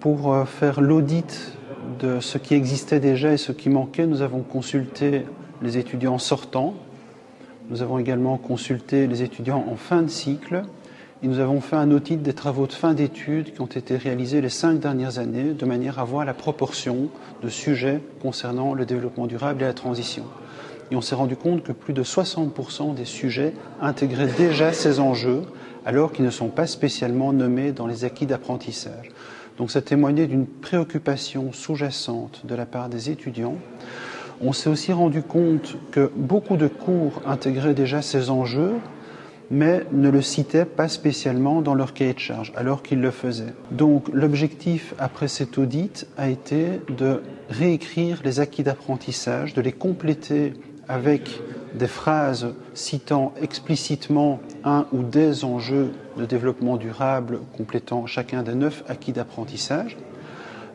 Pour euh, faire l'audit de ce qui existait déjà et ce qui manquait, nous avons consulté les étudiants sortants, nous avons également consulté les étudiants en fin de cycle et nous avons fait un audit des travaux de fin d'études qui ont été réalisés les cinq dernières années de manière à voir la proportion de sujets concernant le développement durable et la transition. Et on s'est rendu compte que plus de 60% des sujets intégraient déjà ces enjeux alors qu'ils ne sont pas spécialement nommés dans les acquis d'apprentissage. Donc ça témoignait d'une préoccupation sous-jacente de la part des étudiants. On s'est aussi rendu compte que beaucoup de cours intégraient déjà ces enjeux, mais ne le citaient pas spécialement dans leur cahier de charge, alors qu'ils le faisaient. Donc l'objectif après cet audit a été de réécrire les acquis d'apprentissage, de les compléter avec des phrases citant explicitement un ou des enjeux de développement durable complétant chacun des neuf acquis d'apprentissage.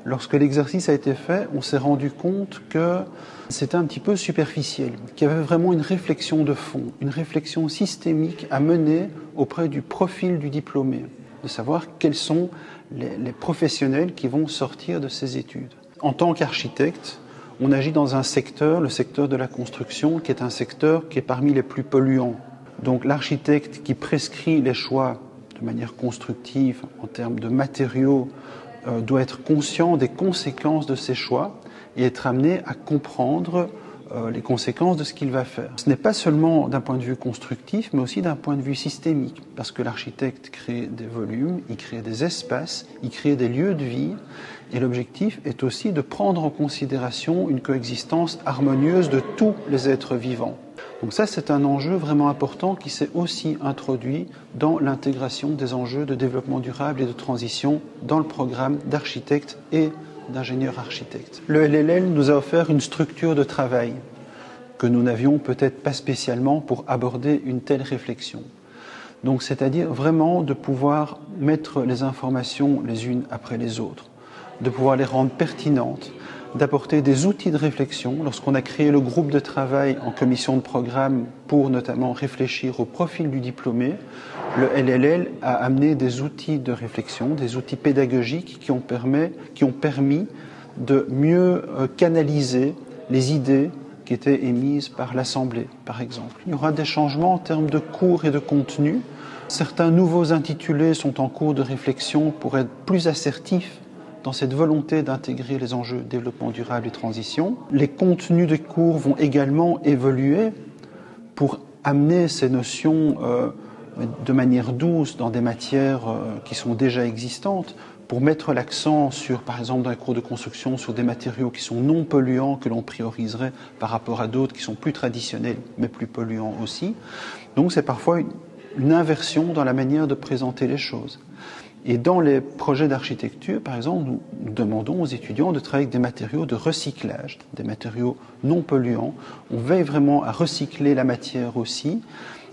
Lorsque l'exercice a été fait, on s'est rendu compte que c'était un petit peu superficiel, qu'il y avait vraiment une réflexion de fond, une réflexion systémique à mener auprès du profil du diplômé, de savoir quels sont les, professionnels qui vont sortir de ces études. En tant qu'architecte, on agit dans un secteur, le secteur de la construction, qui est un secteur qui est parmi les plus polluants. Donc l'architecte qui prescrit les choix de manière constructive en termes de matériaux euh, doit être conscient des conséquences de ses choix et être amené à comprendre euh, les conséquences de ce qu'il va faire. Ce n'est pas seulement d'un point de vue constructif, mais aussi d'un point de vue systémique, parce que l'architecte crée des volumes, il crée des espaces, il crée des lieux de vie, et l'objectif est aussi de prendre en considération une coexistence harmonieuse de tous les êtres vivants. Donc ça, c'est un enjeu vraiment important qui s'est aussi introduit dans l'intégration des enjeux de développement durable et de transition dans le programme d'architectes et d'ingénieurs architectes. Le LLL nous a offert une structure de travail que nous n'avions peut-être pas spécialement pour aborder une telle réflexion. Donc c'est-à-dire vraiment de pouvoir mettre les informations les unes après les autres, de pouvoir les rendre pertinentes, d'apporter des outils de réflexion. Lorsqu'on a créé le groupe de travail en commission de programme pour notamment réfléchir au profil du diplômé, le LLL a amené des outils de réflexion, des outils pédagogiques qui ont, permis, qui ont permis de mieux euh, canaliser les idées qui étaient émises par l'Assemblée, par exemple. Il y aura des changements en termes de cours et de contenu. Certains nouveaux intitulés sont en cours de réflexion pour être plus assertifs dans cette volonté d'intégrer les enjeux développement durable et transition. Les contenus des cours vont également évoluer pour amener ces notions euh, de manière douce dans des matières euh, qui sont déjà existantes, pour mettre l'accent sur, par exemple, dans les cours de construction, sur des matériaux qui sont non polluants, que l'on prioriserait par rapport à d'autres qui sont plus traditionnels, mais plus polluants aussi. Donc c'est parfois une, une inversion dans la manière de présenter les choses. Et dans les projets d'architecture, par exemple, nous demandons aux étudiants de travailler avec des matériaux de recyclage, des matériaux non polluants. On veille vraiment à recycler la matière aussi.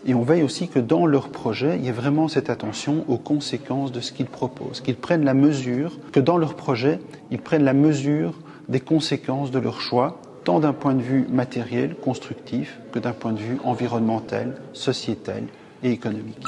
Et on veille aussi que dans leur projet, il y ait vraiment cette attention aux conséquences de ce qu'ils proposent, qu'ils prennent la mesure, que dans leur projet, ils prennent la mesure des conséquences de leur choix, tant d'un point de vue matériel, constructif, que d'un point de vue environnemental, sociétal et économique.